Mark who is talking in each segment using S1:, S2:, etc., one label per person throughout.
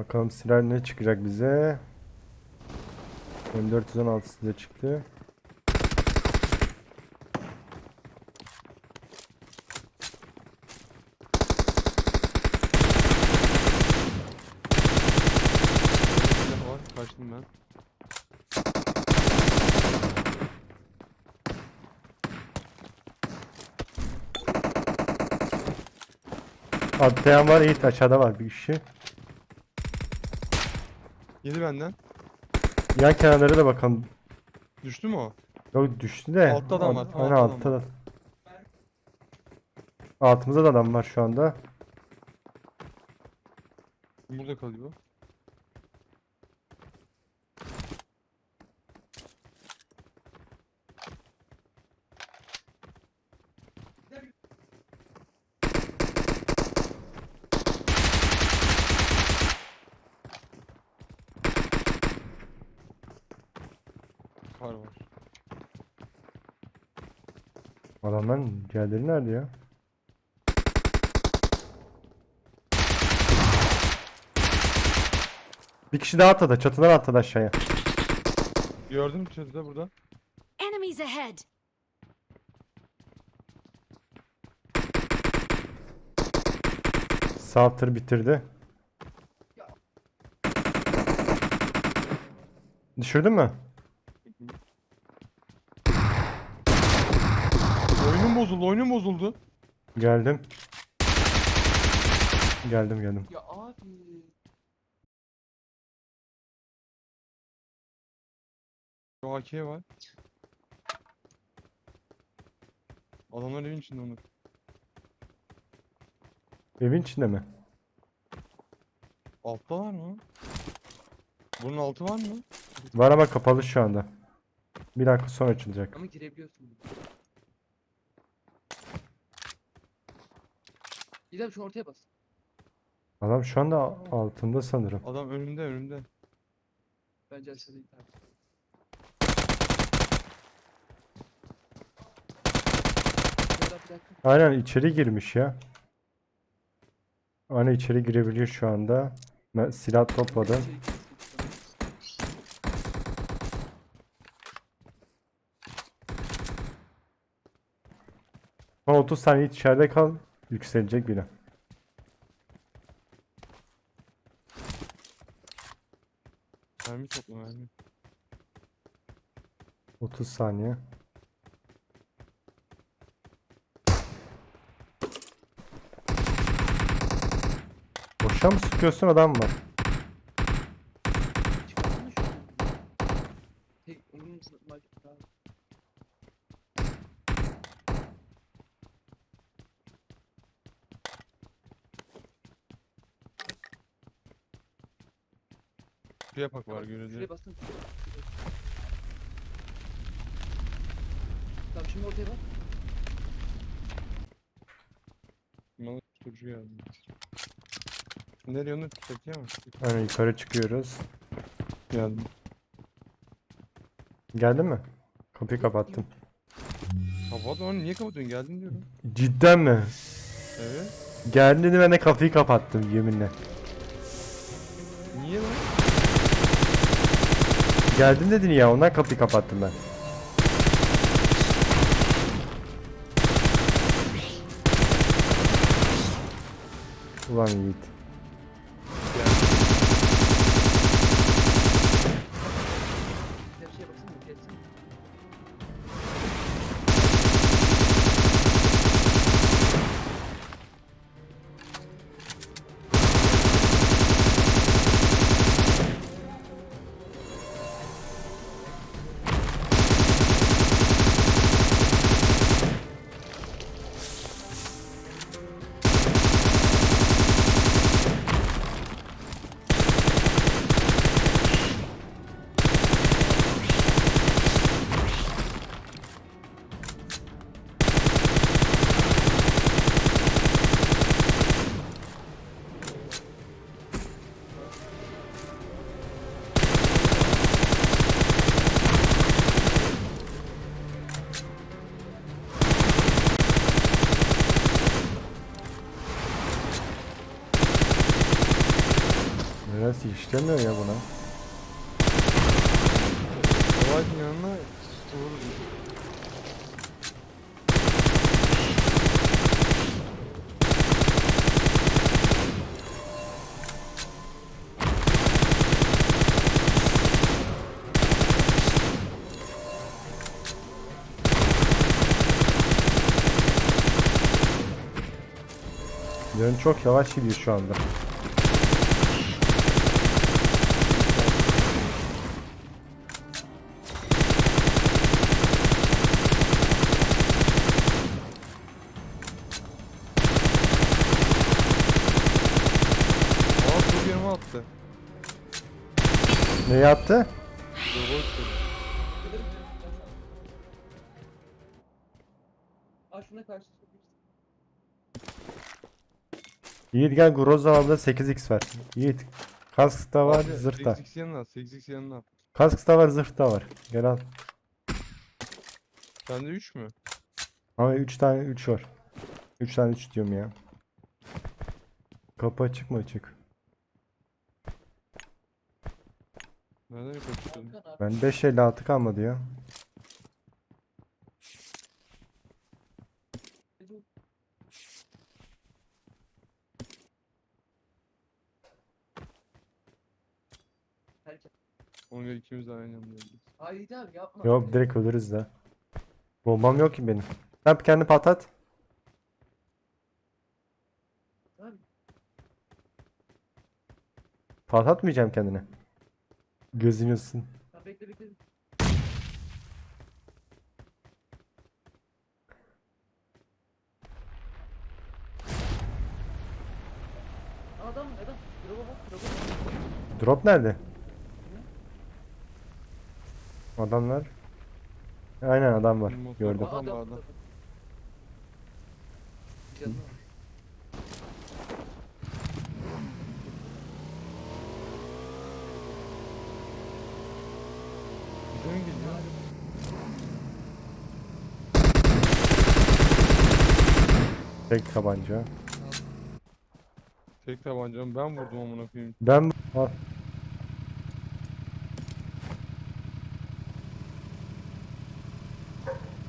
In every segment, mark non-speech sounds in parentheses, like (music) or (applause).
S1: Bakalım silah ne çıkacak bize. M416 size çıktı.
S2: Kaçtım ben.
S1: Atlayan var, Yiğit aşağıda var bir kişi.
S2: Yedi benden.
S1: Yan kenarlara da bakalım.
S2: Düştü mü o?
S1: Yok düştü de.
S2: Altta adam var,
S1: Aynen
S2: altta
S1: altta
S2: adam
S1: da. Altımızda da adam var şu anda.
S2: Burada kalıyor. Var var.
S1: Adamların diğerleri nerede ya? Bir kişi daha atladı. Çatıdan atladı aşağıya.
S2: Gördüm çatıda burada.
S3: Enemies ahead!
S1: Sağ tır bitirdi. Düşürdün mü?
S2: Oyunum bozuldu, oyunum bozuldu.
S1: Geldim. Geldim geldim.
S2: Ya abi. Şu AK var. Adamlar evin içinde Onur.
S1: Evin içinde mi?
S2: Altta var mı? Bunun altı var mı?
S1: Var ama kapalı şu anda. Bir dakika sonra açılacak.
S4: Ama girebiliyorsun. İrem şu ortaya bas.
S1: Adam şu anda altında sanırım.
S2: Adam önümde önümde.
S4: Bence aşağıda gider. Şöyle bir dakika.
S1: Aynen içeri girmiş ya. Aynen içeri girebiliyor şu anda. Ben silah topladım. Son 30 saniye içeride kal. Yükselecek bile.
S2: Mermi topla mermi.
S1: 30 saniye. Boşa mı sıkıyorsun adam mı?
S4: Çıkarsana şunu. Tek onun
S2: Bir yapak var görüldü.
S4: Şuraya bastın. Tamam şimdi ortaya bak.
S2: Malı tutucu geldi. Nereye Onur? Çatıya mı?
S1: Aynen yukarı çıkıyoruz.
S2: Geldim.
S1: Geldin mi? Kapıyı kapattım.
S2: Kapat onu niye kapatıyorsun? Geldim diyorum.
S1: Cidden mi?
S2: Evet.
S1: Geldin ben de kapıyı kapattım yeminle.
S2: Niye lan?
S1: Geldin dedin ya ondan kapıyı kapattım ben. Ulan Yiğit. İşlemiyor ya buna?
S2: Savaşın yanına vururuz.
S1: Yön çok yavaş gidiyor şu anda.
S2: Attı.
S1: Ne yaptı?
S2: Dur boş ver.
S4: Aa şuna karşı.
S1: Yiğit gel Groza abla 8x var. Yiğit. Kask da var,
S2: Abi,
S1: zırh da.
S2: 8x yanına at. 8x yanına.
S1: Kask da var, zırh da var. Gel al.
S2: Sende 3 mü?
S1: Ama 3 tane 3 var. 3 tane 3 diyorum ya. Kapı açık mı açık?
S4: Hakan abi.
S1: Ben 556 kalmadı ya.
S2: Göre ikimiz de aynı anda öldük.
S4: Haydi abi yapma.
S1: Yok direkt ölürüz de. Bombam yok ki benim. Sen kendi patlat. Patlatmayacağım kendine. Gözün yılsın.
S4: Ya bekle bekle. Adam adam. Drop'a bak drop'a bak.
S1: Drop nerede? Adamlar. Aynen adam var. Gördüm.
S2: var. Adam
S4: Adam,
S2: var, adam.
S4: adam. Canım var.
S2: Bize mi geliyor?
S1: Tek tabanca.
S2: Tek tabancam ben vurdum amına koyayım.
S1: Ben Al.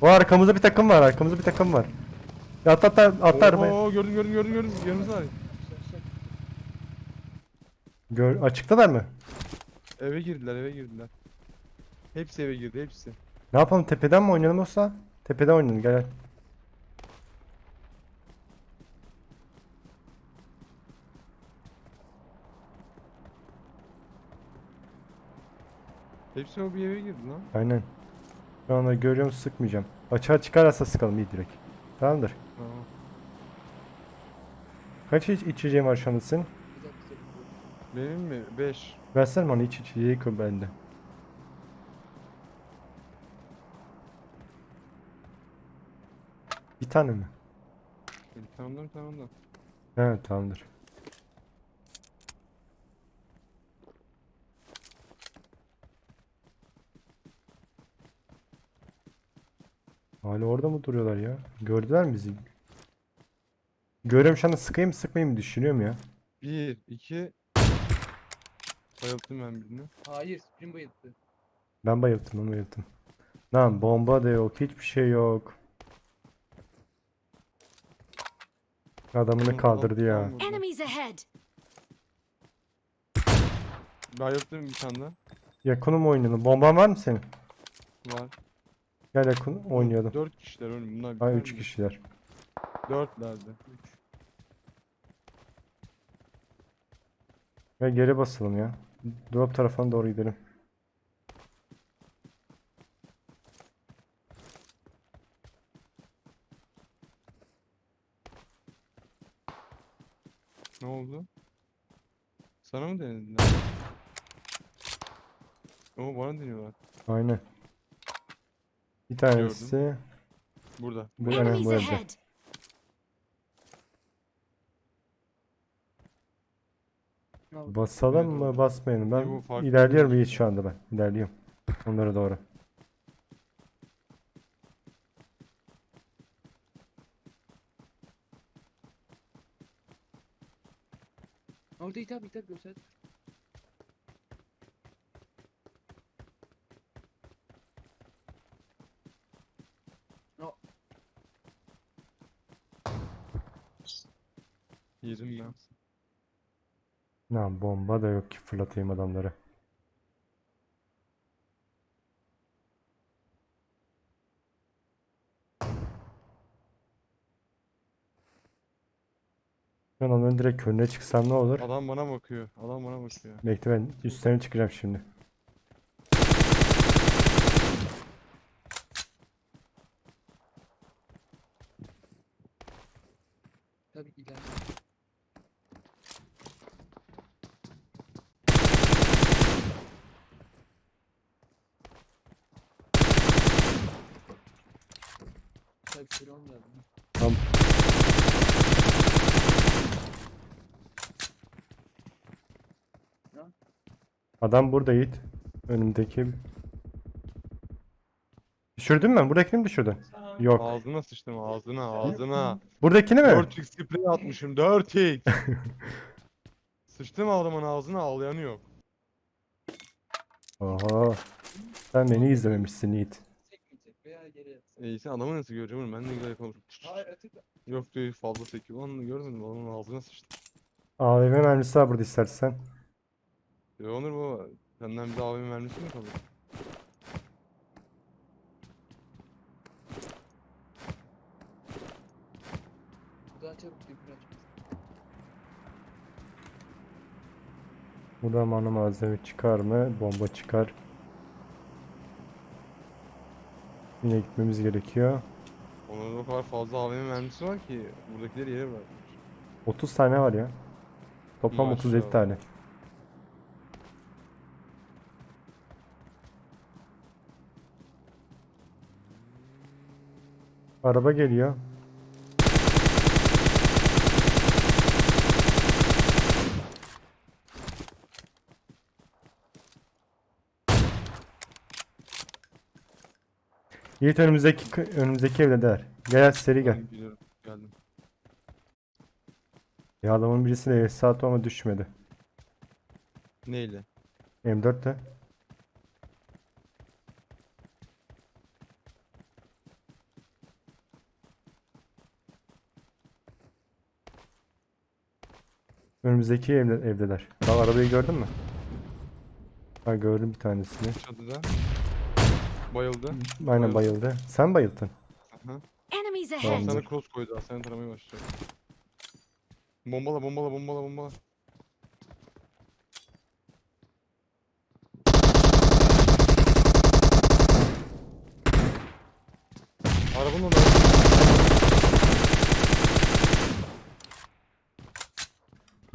S1: O arkamızda bir takım var. Arkamızda bir takım var. Ya At at at at arabaya.
S2: Oo gördüm gördüm gördüm gördüm. Yanımızda var.
S1: Gör, açıktalar mı?
S2: Eve girdiler eve girdiler. Hepsi eve girdi hepsi.
S1: Ne yapalım tepeden mi oynayalım yoksa? Tepeden oynayalım gel.
S2: Hepsi o bir eve girdi lan.
S1: Aynen. Şu anda görüyorum sıkmayacağım. Açığa çıkarsa sıkalım iyi direkt. Tamamdır.
S2: Tamam.
S1: Kaç iç içeceğim var şu anda senin?
S2: Benim mi? 5.
S1: Versene bana iç içeceği koy bende. Bir tane mi?
S2: Tamamdır tamamdır.
S1: Evet tamamdır. Hala orada mı duruyorlar ya? Gördüler mi bizi? Görüyorum şu anda sıkayım mı sıkmayayım mı düşünüyorum ya.
S2: 1, 2. Bayılttım ben birini.
S4: Hayır, Spring bayılttı.
S1: Ben bayılttım ben bayılttım. Lan bomba da yok hiçbir şey yok. Adamını kaldırdı ya.
S2: vurdu.
S3: Enemies ahead!
S2: Bayılttım bir tane daha.
S1: Yakını mı oynayalım? Bomban var mı senin?
S2: Var.
S1: Gel yakın oynayalım.
S2: 4 kişiler oğlum bunlar
S1: Ha
S2: biter
S1: 3
S2: mi?
S1: kişiler.
S2: Dörtlerdi. 3.
S1: Ve geri basalım ya. Drop tarafına doğru gidelim.
S2: Ne oldu? Sana mı denediler? Oo bana deniyorlar.
S1: Aynen. Bir tanesi
S2: Burada.
S1: bu
S3: Enemies
S1: bu evde. Basalım mı basmayalım.
S2: Bu
S1: Ben
S2: farklı
S1: ilerliyorum
S2: bir
S1: iyi
S2: şey.
S1: şu anda ben. İlerliyorum. Onlara doğru.
S4: Orada hitap hitap göster.
S2: Yedim ben.
S1: Lan bomba da yok ki fırlatayım adamları. Ben onların direkt önüne çıksam ne olur?
S2: Adam bana bakıyor. Adam bana bakıyor.
S1: Bekle ben üstlerine çıkacağım şimdi.
S4: Tabii ileride.
S1: Tamam. Adam burada Yiğit. Önümdeki. Düşürdün mü? Buradakini mi düşürdün? Yok.
S2: Ağzına sıçtım ağzına ağzına.
S1: Buradakini mi?
S2: 4x sprey atmışım 4x. (laughs) Sıçtım adamın ağzına ağlayanı yok.
S1: Oha. Sen beni izlememişsin Yiğit.
S2: İyisi adamı nasıl göreceğim oğlum ben ne güzel
S4: atık.
S2: Yok diyor fazla sekiyor. Lan görmedin mi adamın ağzına sıçtım.
S1: AVM mermisi var burada istersen.
S2: Ya Onur baba senden bir AVM mermisi mi kalır?
S4: Buradan çabuk bir aç.
S1: Burada mana malzeme çıkar mı? Bomba çıkar. Yine gitmemiz gerekiyor.
S2: Onur'da o kadar fazla AVM mermisi var ki buradakileri yere bırakmış.
S1: 30 tane var ya. Toplam 37
S2: Maşallah.
S1: tane. Araba geliyor. Yiğit önümüzdeki önümüzdeki evdeler. Gel seri gel.
S2: Biliyorum geldim.
S1: Ya adamın birisine saat ama düşmedi.
S2: Neyle?
S1: M4 de. Önümüzdeki evde, evdeler. Bak arabayı gördün mü? Ha gördüm bir tanesini.
S2: Çatıda. Bayıldı.
S1: Aynen
S2: Bayıldı.
S1: bayıldı. Sen bayıldın.
S2: Aha.
S3: Enemies
S1: Tamam.
S3: ahead!
S2: Sana cross koydu. Seni taramaya başlayacak. Bombala bombala bombala bombala. Arabanın orada.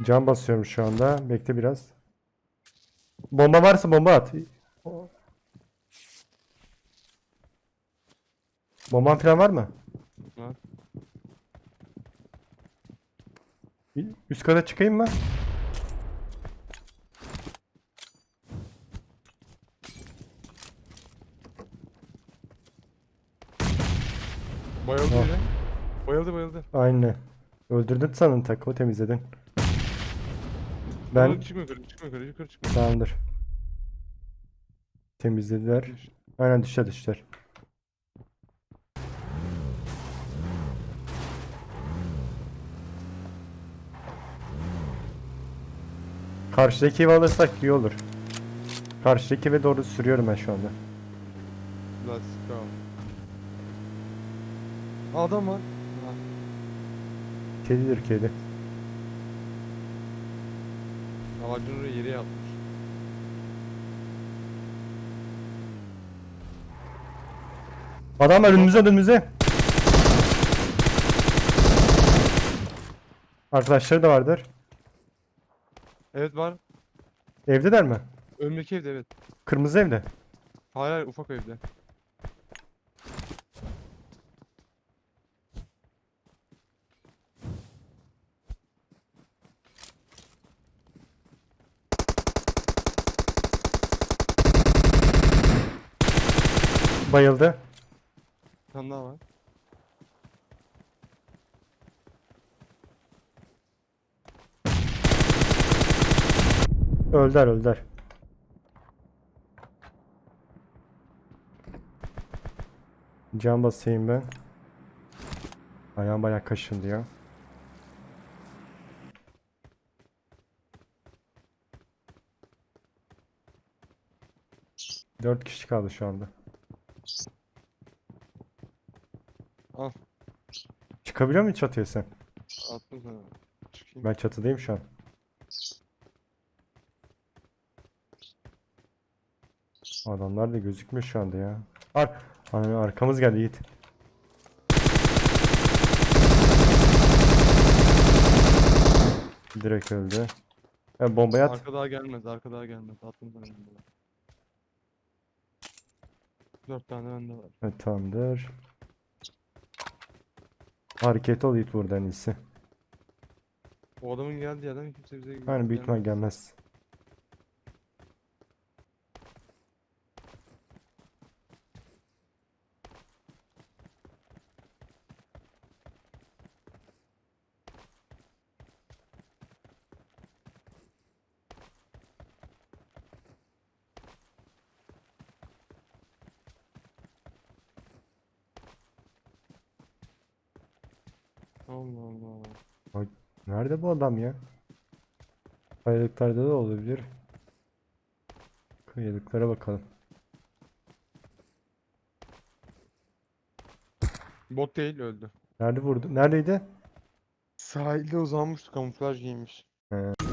S1: Can basıyorum şu anda. Bekle biraz. Bomba varsa bomba at. Bomban falan var mı?
S2: Var.
S1: Üst kata çıkayım mı?
S2: Bayıldı
S1: Ah.
S2: biri. Bayıldı bayıldı.
S1: Aynen. Öldürdün sanın takımı temizledin.
S2: Ben... Çıkma yukarı çıkma yukarı yukarı çıkma.
S1: tamamdır. Temizlediler. Aynen düşer düşer. Karşıdaki evi alırsak iyi olur. Karşıdaki eve doğru sürüyorum ben şu anda.
S2: Let's go. Adam var.
S1: Kedidir kedi.
S2: Ağacın oraya yere yatmış.
S1: Adam var önümüze önümüze. Arkadaşları da vardır.
S2: Evet var.
S1: Evdeler mi?
S2: Önümdeki evde evet.
S1: Kırmızı evde.
S2: Hayır hayır ufak evde.
S1: Bayıldı.
S2: Bir tane daha var.
S1: Öldür öldür. Can basayım ben. Ayağım bayağı kaşındı ya. Dört kişi kaldı şu anda.
S2: Al.
S1: Çıkabiliyor musun çatıya sen?
S2: Attım sana. Çıkayım.
S1: Ben çatıdayım şu an. Adamlar da gözükmüyor şu anda ya. Ar Ar- arkamız geldi Yiğit. Direkt öldü. Ha, bombayı at.
S2: Arka daha gelmez, arka daha gelmez. Attım sana bombayı. Dört tane bende var.
S1: Evet, tamamdır. Hareket ol Yiğit burada en iyisi.
S2: O adamın geldiği yerden kimse bize
S1: Yani büyük ihtimal
S2: gelmez.
S1: gelmez. Bu adam ya? Kayalıklarda da olabilir. Kayalıklara bakalım.
S2: Bot değil öldü.
S1: Nerede vurdu? Neredeydi?
S2: Sahilde uzanmıştı kamuflaj giymiş.
S1: He.